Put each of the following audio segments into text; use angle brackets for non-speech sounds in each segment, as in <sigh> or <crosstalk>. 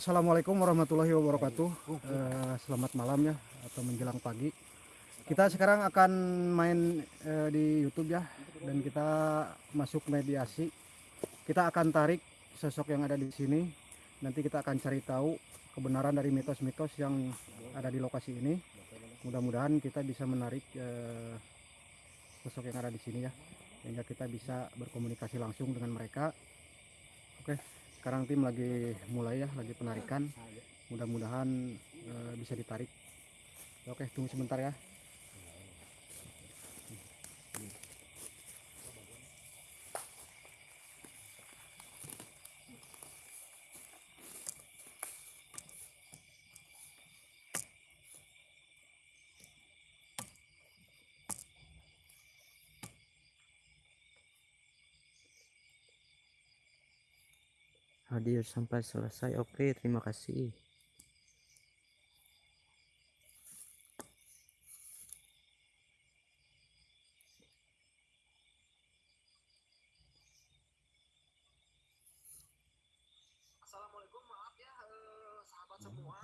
Assalamualaikum warahmatullahi wabarakatuh. Eh, selamat malam ya atau menjelang pagi. Kita sekarang akan main eh, di YouTube ya dan kita masuk mediasi. Kita akan tarik sosok yang ada di sini. Nanti kita akan cari tahu kebenaran dari mitos-mitos yang ada di lokasi ini. Mudah-mudahan kita bisa menarik eh, sosok yang ada di sini ya, sehingga kita bisa berkomunikasi langsung dengan mereka. Oke sekarang tim lagi mulai ya lagi penarikan. Mudah-mudahan e, bisa ditarik. Oke tunggu sebentar ya hadir sampai selesai. Oke terima kasih. Assalamualaikum maaf ya eh, sahabat semua.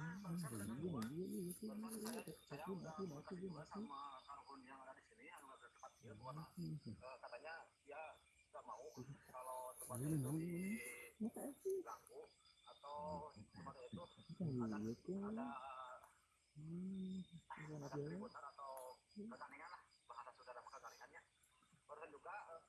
Saya saya udah kontak juga sama Karun yang ada di sini yang ada tempat dia bukan eh, katanya dia nggak mau kalau tempatnya itu diganggu atau tempatnya itu ada ada ada keributan atau kekaningan lah bahasa saudara kekaningannya barusan juga eh,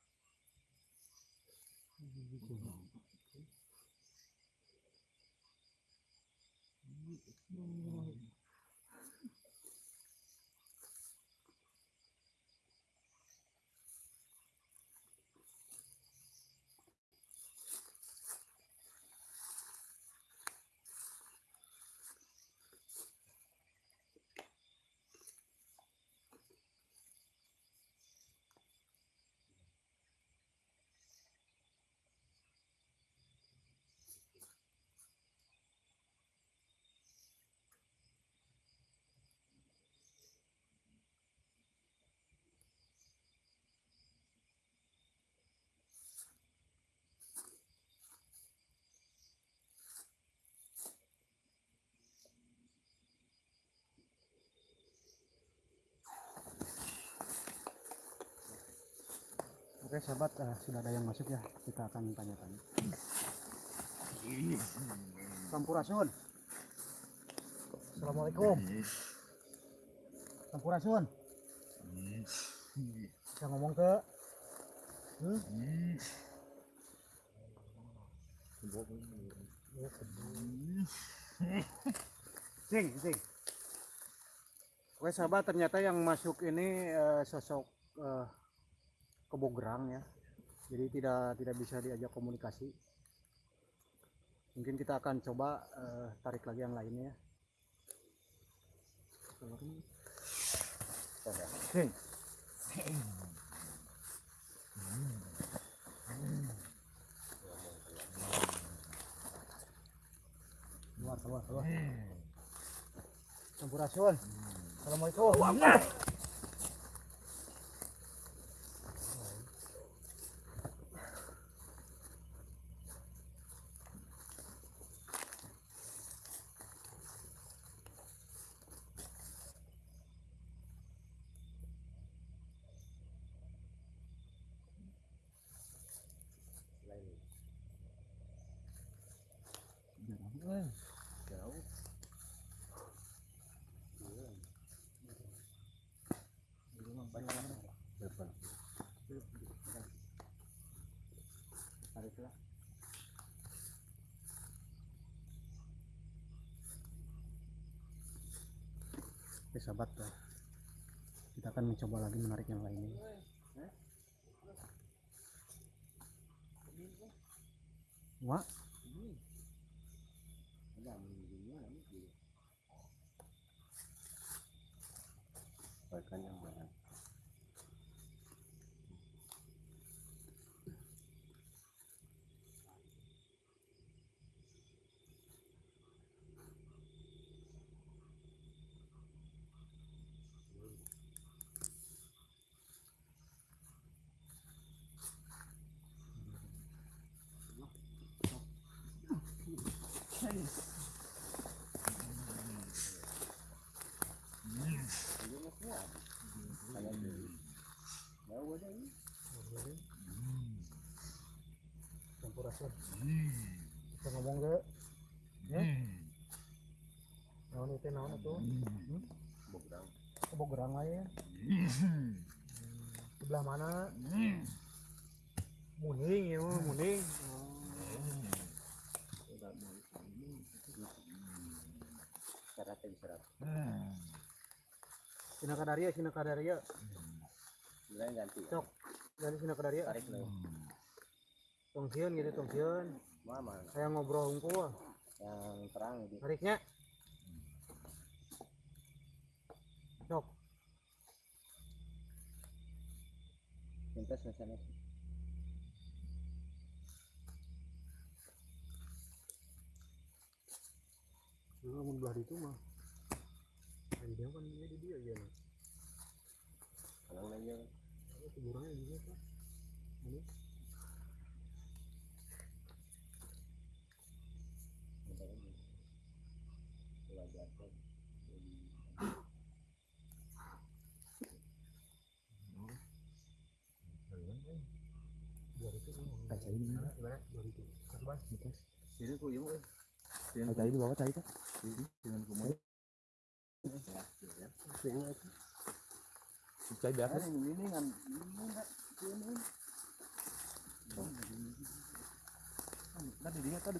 oke sahabat eh, sudah ada yang masuk ya kita akan tanya-tanya Sampurasun Assalamualaikum Sampurasun bisa ngomong ke hmm? Sing, sing. Oke sahabat ternyata yang masuk ini eh, sosok eh, kebogerang ya. Jadi tidak tidak bisa diajak komunikasi. Mungkin kita akan coba eh, tarik lagi yang lainnya. Sing. Keluar, keluar, keluar. Sampurasun. Assalamualaikum. Oke sahabat ya. kita akan mencoba lagi menarik yang lainnya Wah, Sampurasun. Kita ngomong ke ya. Naon itu naon itu? Hmm? Ya. Sebelah mana? Muning ya, muning. Sina Kadaria, Sina Kadaria. ganti Cok. Dari Sina Kadaria. tarik nih Tongsian gitu, tongsian. mama Saya ngobrol hungkul. yang terang di Tariknya. Cok. pintas misalnya Lu mun belah itu mah. Dari dia kan dia di dia ya. kalau aja Kuburannya juga kan. Ini itu. Kaca ini mana? Itu. Kasih jadi dengan kumai Kaca biasa. ini kan tadi dia tadi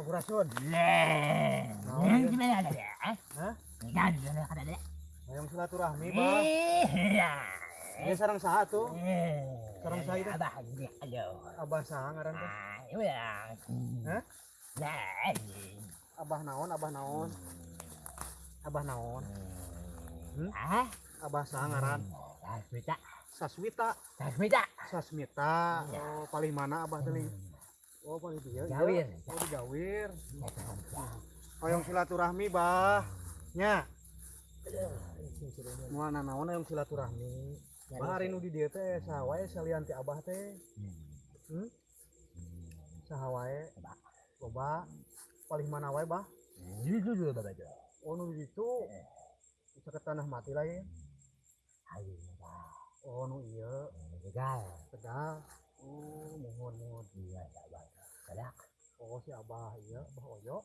ini kembang kayak gini. Ya. Sampurasun. Sampurasun. Hah? Yang silaturahmi, Bang. Dia sarang saha tuh? Sarang saha itu? Abah saha ngaran teh? Hah? Abah naon, abah naon. Abah naon. Abah saha ngaran? Saswita. Sasmita. Oh, paling mana abah teh? Oh, paling dia. iya. Gawir. Oh, di Gawir. Hoyong silaturahmi, Bah. Nya. Moal naon hoyong silaturahmi. Bah hari nu di dieu teh saha wae salian ti abah teh? Hmm? Saha wae? Loba. Paling mana wae, Bah? Oh, nu di ditu. Bisa ke tanah mati lah ya. Oh, nu iya. Pedal. Oh, mohon mohon. Oh, si Abah iya, Abah Oyo.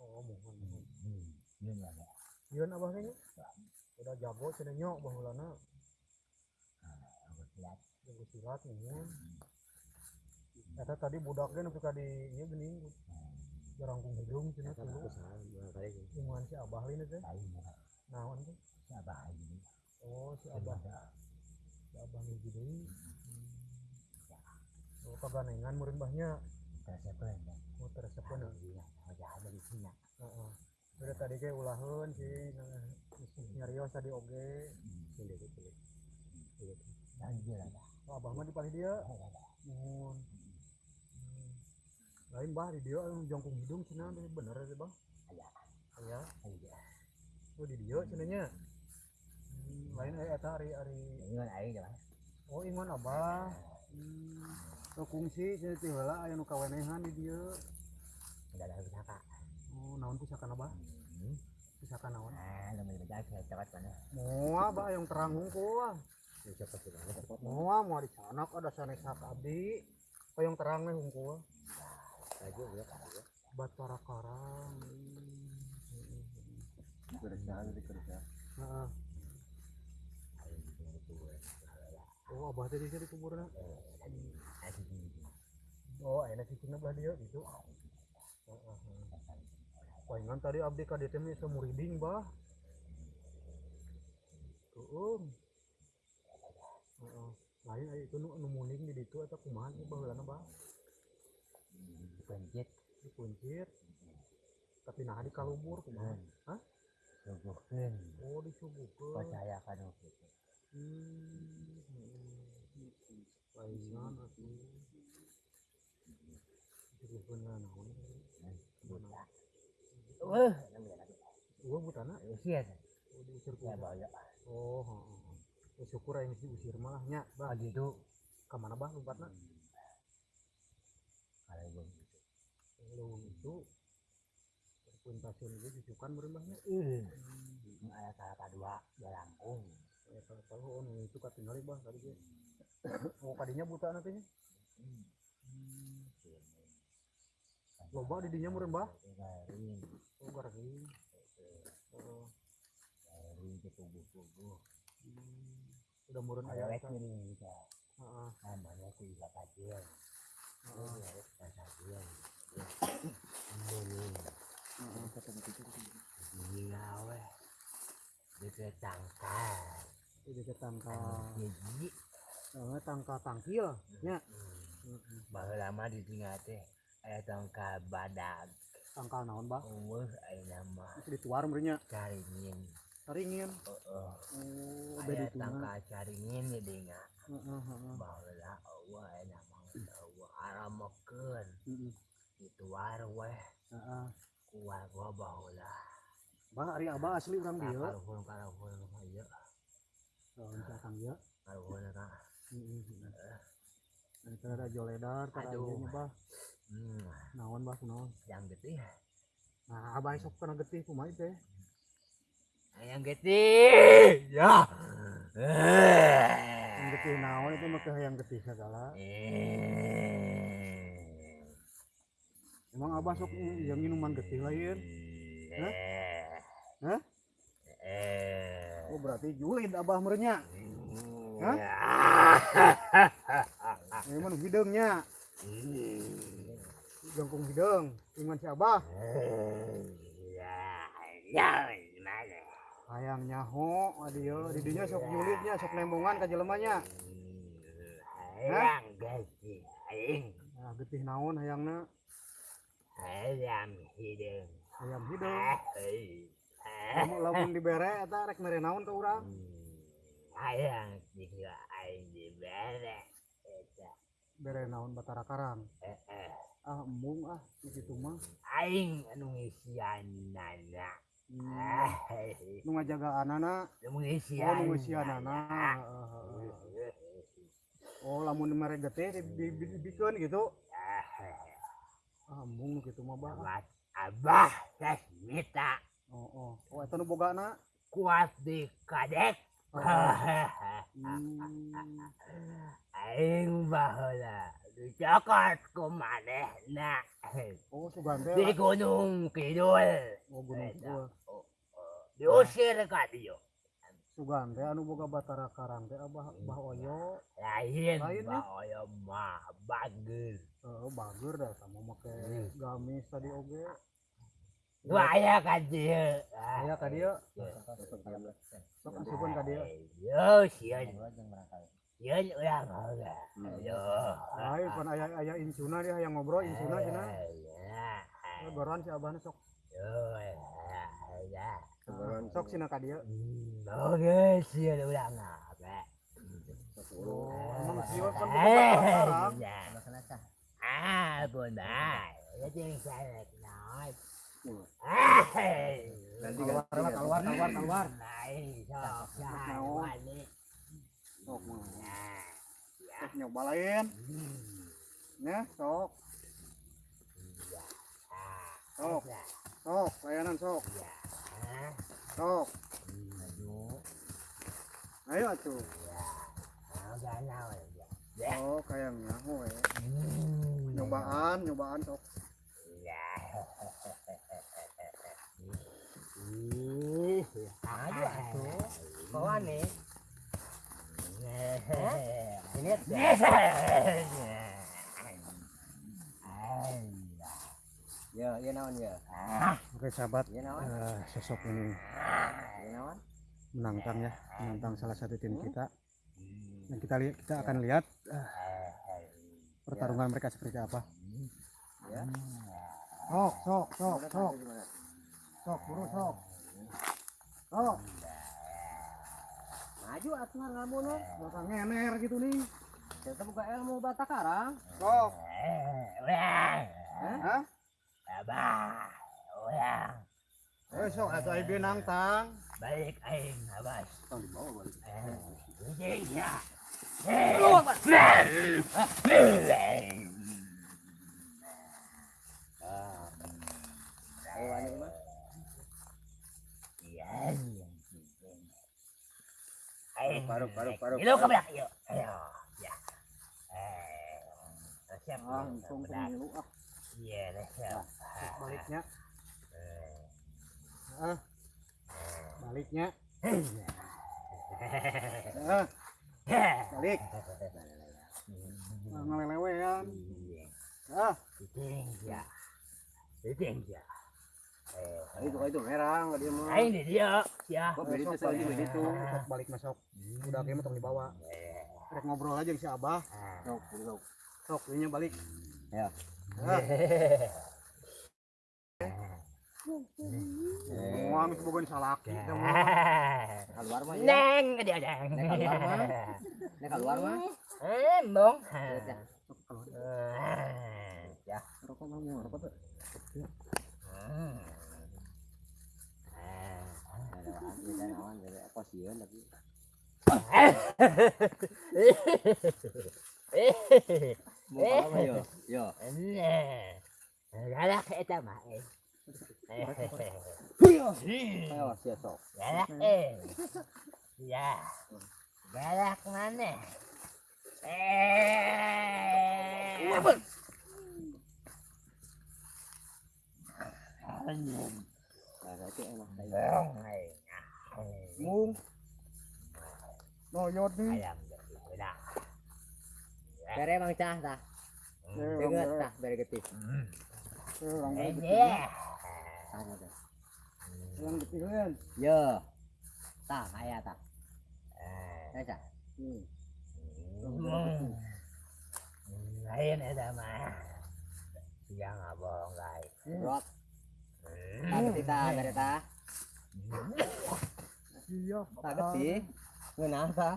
Oh, mohon mohon. Iya abah kayaknya. Udah jago cenah nyok bahulana. Jago silat mohon. Eta tadi budaknya nepi ka di ieu geuning. Jarangkung hidung cenah tuh. Lingkungan si Abah ini teh. Naon teh? Oh, si Abah. Si Abah deui. Oh, kaganengan murid mbahnya. Oh, teresepeun. Heeh. Udah tadi kayak ulahan sih nyarios tadi oge. Oh, abah mah di paling dia. Mohon. Hmm. Lain bah di dia jongkung hidung teh bener sih bang. Aya. Oh di dia cenahnya. Hmm, lain aya eta ari ari Oh ingon abah. Hmm. Kungsi heula aya nu kawenehan di dia. Oh naon pisakan abah? Pisakan naon? Moa ba yang terang hungkul. Moa mau di sana ada sanesak abdi. Payung terang nih hungkul. Batara karang. kerjaan di kerja Heeh. Oh, abah tadi di kuburan. Oh, enak sih cina belah dia gitu. Heeh. Palingan tadi abdi ka DTM itu muriding bah. Tuh. Heeh. Lain aya itu nu muning di ditu eta kumaha ieu baheulana bah? Dipuncit. Tapi nah di kalubur kumaha? Hah? suguhkeun oh disuguhkeun percaya kana kitu hmm paingan atuh disuguhkeun naon buta gua butana usia oh ya oh ya syukur aing diusir malah nya bah gitu ka mana bah lompatna kalau gua lu itu perpuntasan gue dicukan berembahnya eh aya salah kadua belangkung ya kalau oh nu itu katinggal bah tadi oh kadinya buta nantinya loba di dinya meureun bah garing. Oh garing. Oh. Garing ke tubuh-tubuh udah meureun aya aya wek eta ini kita namanya ku harus ke tangka Gigi eh tangka tangkil. Nya Baru lama ditinggal teh Aya tangkal badak tangkal naon bah Umur aya nama itu dituar meureun nya Caringin. Taringin Heeh. Oh Aya beda tuna tangkal caringin ya denga heeh heeh. Baru lah Allah aya nama heeh Dituar weh. Kuat gua bahulah bah ari abah asli urang dieu Karuhun karuhun Ayo lawan cakang ya Karuhun kak Itu ada joledar, tara Aduh. Bah. Hmm Naon bah kunaon? Yang getih Nah, abah sok kena getih kumaha teh. Yang getih Ya Yang getih naon itu mah yang getih segala. Emang abah sok yang minuman getih lain. Hah? Hah? Oh, berarti julid abah merenya. Hah? <laughs> Emang hidungnya. Jangkung hidung, ingan si abah. Hayang nyaho, adieu, di dinya sok julidnya, sok lembongan ka jelemanya. Ayang getih Aing Nah, getih naon hayangna? Ayam hidung Hayam hidung. Hei Lamun dibere eta rek mere naon ka urang? Ayang juga aing dibere Eta Bere naon batara karang. eh. Ah, embung ah, gitu mah. Aing anu ngisian nana Hmm. <laughs> Hei Nu ngajaga anana, Anu oh ngisian nu ngeusian anana. Oh, lamun mere getih di- di- di- dibikeun gitu. <laughs> Ah, embung nu kitu mah bah. Abah teh mita Oh, oh. Oh, eta nu bogana. kuat di kadek <laughs> Hmm. Aing baheula ku manehna Oh, sugan teh. di gunung kidul Oh, gunung kidul. diusir ka dieu Sugan teh anu boga batara karang teh abah bah oyo. lain Lain, mah oyo mah bagus Eh, bager dah sama make gamis tadi oge. Waya ka dieu Aya ka dieu. Sok asupun ka dieu. yo sieun sieun urang heula yo Ai pan aya aya insuna dia yang ngobrol insuna cenah. ya Goran si abahna sok. Yo ya sok sina ka dieu. Oke, sieun urang apa emang sieu kan karang. Ah, bunda. Ya jadi saya naik. Ah, Nanti Keluar keluar keluar keluar. naik sok. Sok mah. Sok nyoba. Ya, sok. Sok. Sok, layanan sok. Sok. Ayo atuh. Oh, kayaknya hoe. Nyobaan, nyobaan sok. Aduh, atuh. Bawa nih. Ya, ya naon ya. Oke sahabat, Ya eh, sosok ini Ya menantang ya, menantang salah satu tim kita. Dan kita lihat, kita akan lihat eh, pertarungan mereka seperti apa. Ya. Sok, sok, sok, sok, sok, buru sok. Oh, Maju atuh ngamu no. belakang ngener gitu nih. Kita buka ilmu bata karang. Sok. Wah. Hah? Abah. Wah. Eh, sok atuh ai benang tang. Balik aing abas. Tang balik. Eh. Ya. Paruk, paruk, paruk. Ilo ke belakang, yuk. Ayo, ya. Eh, siap. Ah, untung pemilu ah. Iya, dah, siap. Baliknya. Eh, Ah. Baliknya. <laughs> Ah, balik. <laughs> Ah, ngelelewean. Ah, Titing, ya. Ya. Eh, Itu itu merah nggak dia mau. aing di dia, ya. Kok beda tuh soalnya beda tuh. sok balik masuk. Udah kayak mah tong dibawa. Eh, Rek ngobrol aja si Abah. ah. Sok, sok. Sok, ini balik. Ya. Ah, Eh, Wah, mesti bogoin salaki. mah. keluar mah ya. Neng, dia neng. Neng keluar mah. Nek keluar mah. Eh, bong. Eh, ya. Rokok mah mau rokok tuh. Hmm. Ada awan, ada awan, ada apa sih ya tapi. Mau apa mah yo? Yo. Nah, galak eta mah. eh. Ayo siap sok. Galak eh. Ya. Galak mana? Eh. Nah, berarti enak kayak. Bong. eh. Mung. Noyot nih. Ayam udah. Bere Bang Cah tah. Deget orang tah bere getih. orang. Yo. Tah aya tah. Eh. Tah. Hmm. Lain ada mah. Abang guys. Rot. Getih bere tah. Iya. Getih. Ngeunah tah.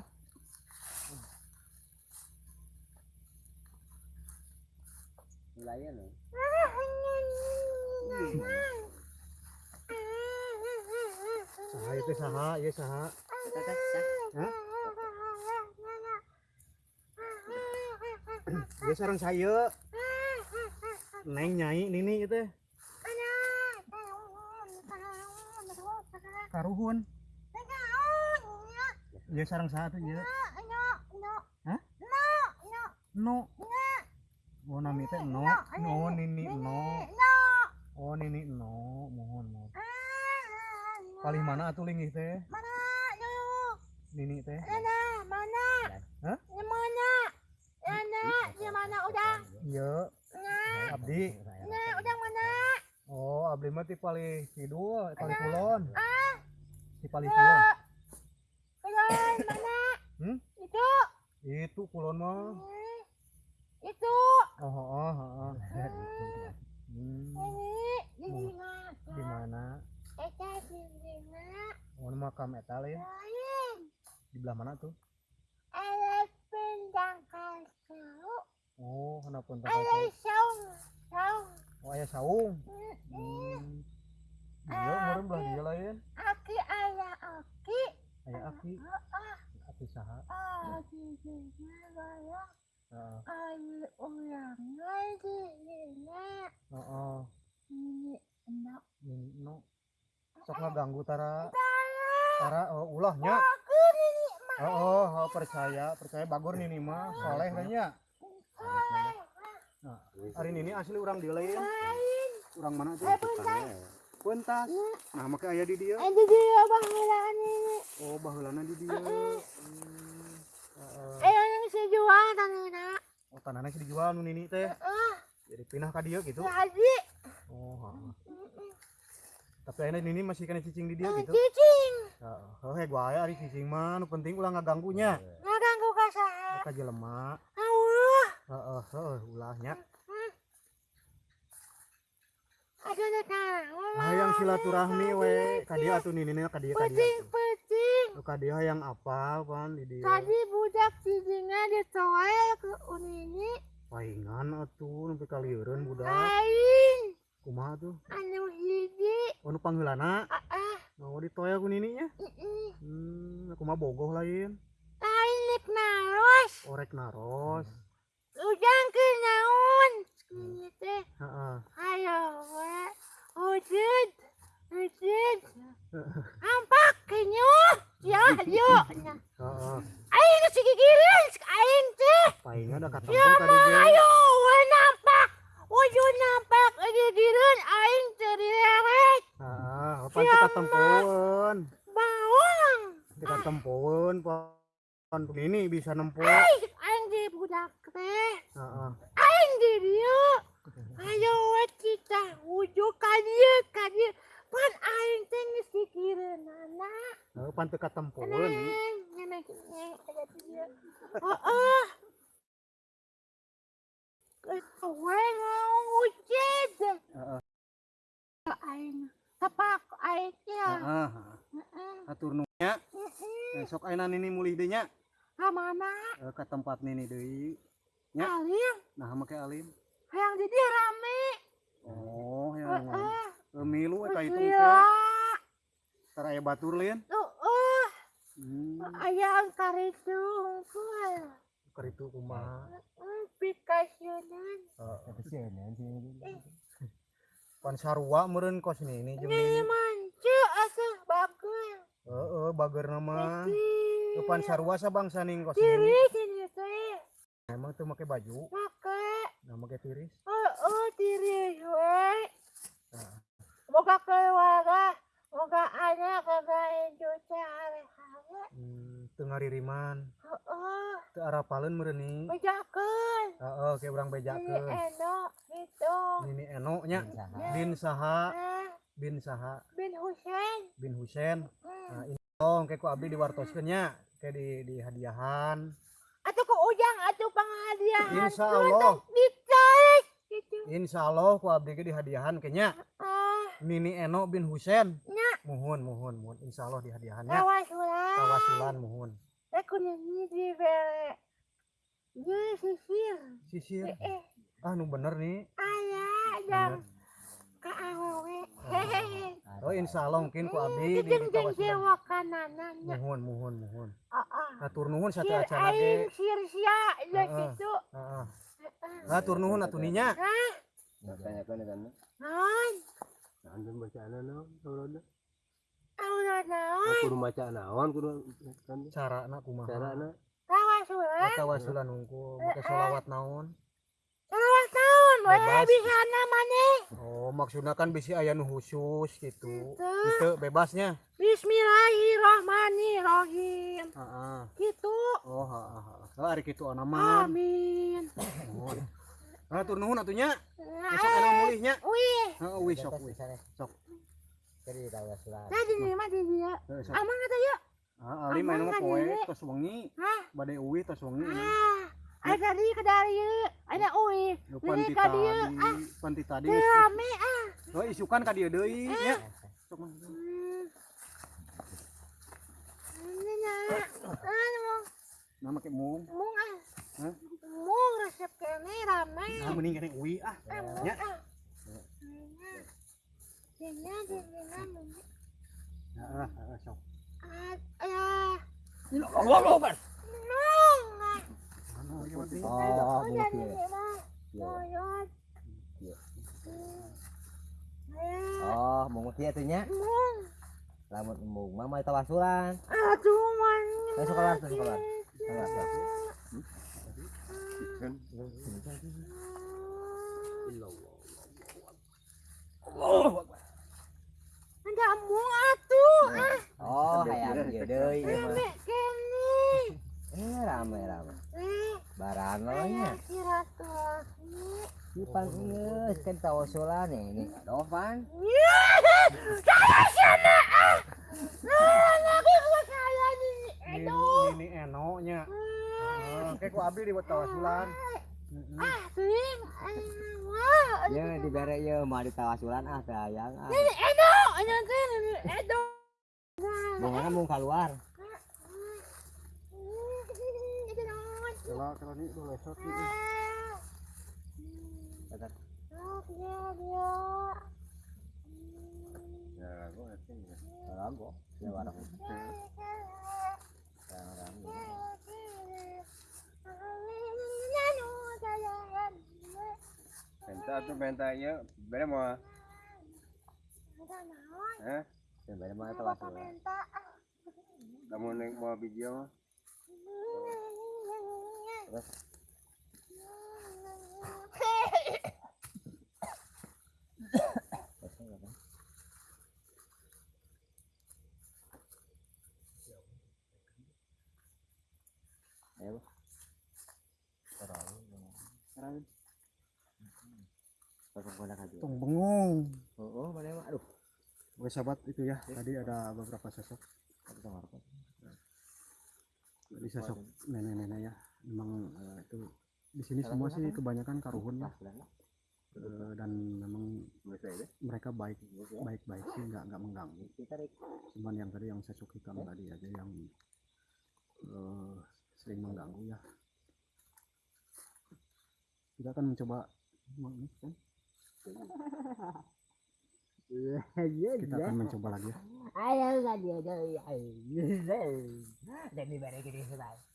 Layan loh. Saha itu saha, ya saha. Ya sarang saya. Neng nyai nini itu. Karuhun. Ya sarang saha tuh ya. No. Oh nami teh no. No nini no. Oh nini no. Mohon mohon. Paling mana atuh linggih teh? Nini teh. Hah? Iya. Abdi. Oh, abdi mah ti paling kidul, paling kulon. Ti paling kulon. Hmm? Itu kulon mah. Itu Oh, oh, oh, oh. Hmm, ini di mana? Eta sindina Oh, ini makam eta ya. Di belah mana tuh? ada pindang kasau Oh, kenapa entah ada saung saung Oh, ayah saung. Hmm. Dia umurnya belah dia lain. aki ada aki, ah aki saha. ah sindina bayang Heeh. ada orang lagi dina Heeh. ini enak Ini no. Sok ngaganggu tara. Tara Tara oh ulahnya. ini Oh, oh, oh, percaya, percaya bagur nih mah, soleh kan nya. Nah, hari ini asli orang di lain. lain Orang mana tuh? Eh bentar Puntas. Nah, maka ayah di dia. itu dia banglaan ini Oh, baheulana di dia. Eh yang sejual tanina Oh, tanahnya sih dijual nu nini teh. Jadi pindah ka dia gitu. jadi Oh, heeh. Tapi ayeuna nini masih kena cicing di dia gitu. cicing. Oh, he gua aya ari cicing mah nu penting ulah ngaganggunya. ngaganggu kasar Ka jelema. Allah Heeh, heeh, ulahnya. Yang silaturahmi we kadia atuh nini kadia kadia Penting kadia yang apa pan di dia Tadi budak tidingnya ditoel ke unini. paingan atuh nepi kalieureun budak Aing kumaha tuh anu hiji. oh nu pangheulana Ah ah. mau ditoya ku nininya mm-mm. hmm kumaha bogoh lain Lain lik naros. orek naros Ujang ke naon. Ini teh. Ayo. Wujud. Wujud. <laughs> Ampak kenyuh. Ya yuk. heeh Aing geus gigireun aing teh. paingan ada kata Ya ayo we nampak. Wujud nampak gigireun aing direret. heeh apa teu katempoeun Bawang. teu katempoeun pan nini bisa Aing aing di budak teh. heeh Di dieu. Ayo we kita wujud ka dieu ka dieu. Pan aing teh geus gigireun anak. Heeh, pan teu dia. Oh, oh. Kowe mau wujud. Heeh. Aing, tapak aing ya. heeh Heeh, atur nu nya heeh. sok ayeuna nini mulih deui nya Ka mana? Eh, ke tempat nini deui Ya. Alim, nah make alim yang di dia rame. oh yang Heeh. Eh, milu eta itu Iya. tara aya batur lain Heeh. hmm Aya angkar itu unggul. keur itu kumaha Pikasianan. pan sarua meureun kos nini jeung Ini mancu asuh bagus. heeh bager nama pan sarua sabangsa ning kos ini tuh make baju Pakai. nah make tiris Oh, oh tiris we. Nah. Moga keluarga. Moga anak kagak Indonesia hari-hari. hmm, teu ngaririman Oh, oh. teu arapaleun meureun ni Bejakeun. heeh ke urang Ini bejakeun enak gitu. nini eno nya Ya. bin saha bin saha bin Husein. bin Husein Hmm. nah ini tong kayak ku abdi diwartoskeun nya kayak di di hadiahan Atau ke ujang atau penghadiahan. Insya Allah. Ditarik. Gitu. Insya Allah ku abdi ge di hadiahan kayaknya Ah, Nini Eno bin Husein nya. muhun muhun muhun Insya Allah di hadiahannya Lawas ulah. kawasulan muhun Aku nyanyi di bere. Dia sisir. sisir Eh, eh. ah nu bener nih ayah dan ke awewe hehehe oh Insya Allah mungkin ku abdi di, di kawasulan kananannya muhun muhun muhun ah ah atur nuhun satu acara ge. sir sia ya gitu heeh. Atur nuhun atuh ninya. Nah Tanyakan kan. non Antum bacaan naon saurona? Allah naon? Kudu maca naon kudu kan carana kumaha? Carana. kawasulan kawasulan unggul make sholawat naon naon? We Bebas. bisa namanya oh maksudnya kan bisa aya nu khusus gitu Gitu. itu bebasnya Bismillahirrahmanirrahim heeh gitu oh heeh heeh ari kitu anaman amin Nah, tur nuhun atunya. nah, Besok ana mulihnya. wih Heeh, wis sok wis. Sok. Jadi tahu surat. tadi nih mah di dia Heeh, sok. aman kata yuk Ah, ali main mah poe tos wengi, bade uwi tos wengi. Ah, ada tadi ke dari ada Ini panti tadi, ah. panti tadi. Rame ah. Oh, isukan deui nya. Mah. Hmm. Ini na. Anu, Nah, make mung. mung ah. Mung resep kene rame. Nah, mending kene uwi ah. Ah, nya. ah. Sok. Ah, ya. Allah kan. Nung. Ah. Oh, mah. Iya. Moyot. Iya. Hmm. Ya, Oh, mau kieu teh nya. mung. Lamun mung mama tawasulan. Aduh, man. Eh, sekolah, sekolah. Sekolah. Ada mung atuh. Ah, Oh, hayang ieu deui rame kene. Eh, rame rame. Baran lo aya nya. silaturahmi. Ipan geus kan tawasulan ini. Ya, sana. Ah, Ini Edo. ini eno nya. Ah, ku abdi di buat tawasulan. Ah. Ah, wah. Ya dibere ieu mah ditawasulan ah ah. Ini Edo. nyantai edo. Mau mana mau keluar? Itu non. Kalau kalau udah lesot nih Kata Oh, dia dia. ya aku ngerti. Kalau aku ya warung. Benta benta ya, beda mau, eh, Yang beda mana kelas lu? kamu naik mau video mah. Ayo. Kodak aja. tong bengong Oh, oh, mana emang? Aduh. Oke sahabat itu ya tadi ada beberapa sosok? Jadi sosok nenek-nenek ya memang eh, itu di sini semua sih kebanyakan karuhun ya Eh, dan memang mereka baik baik baik sih nggak nggak mengganggu. Kita rek. cuman yang tadi yang sosok hitam tadi aja yang eh, sering mengganggu ya. Kita akan mencoba. Kan? Kita akan mencoba lagi ya. Ayo tadi ada Dan di balik ini sebab. kita review.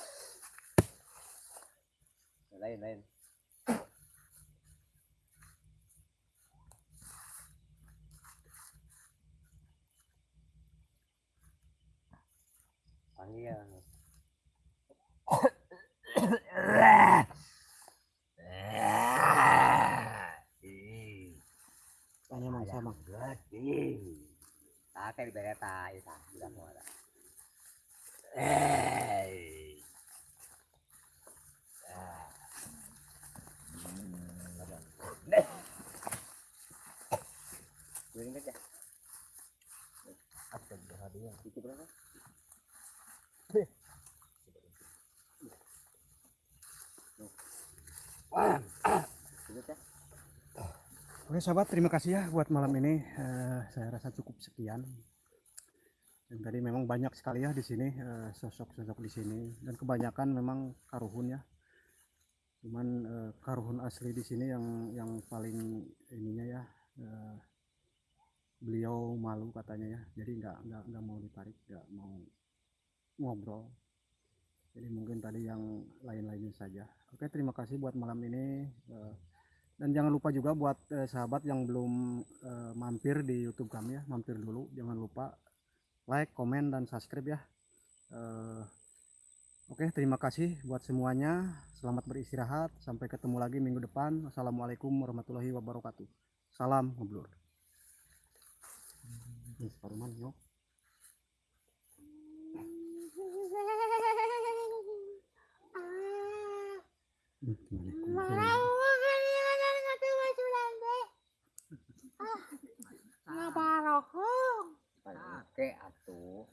ah. Lain lain. Panggil. tanya mang sama Kakek di bawah tayo sa bilang mo na. Eh. Kuning ka dyan. Apa dia? Itu berapa? Itu ya. Oke sahabat, terima kasih ya buat malam ini. Eh, saya rasa cukup sekian. Dan tadi memang banyak sekali ya di sini eh, sosok-sosok di sini dan kebanyakan memang karuhun ya. Cuman eh, karuhun asli di sini yang yang paling ininya ya eh, beliau malu katanya ya. Jadi nggak nggak nggak mau ditarik, nggak mau ngobrol. Jadi mungkin tadi yang lain-lainnya saja. Oke, terima kasih buat malam ini. Eh, dan jangan lupa juga buat eh, sahabat yang belum eh, mampir di YouTube kami ya, mampir dulu. Jangan lupa like, komen, dan subscribe ya. Eh, Oke, terima kasih buat semuanya. Selamat beristirahat. Sampai ketemu lagi minggu depan. Assalamualaikum warahmatullahi wabarakatuh. Salam ngeblur. Yuk. Hmm, Ngapa rohong? Pakai atuh.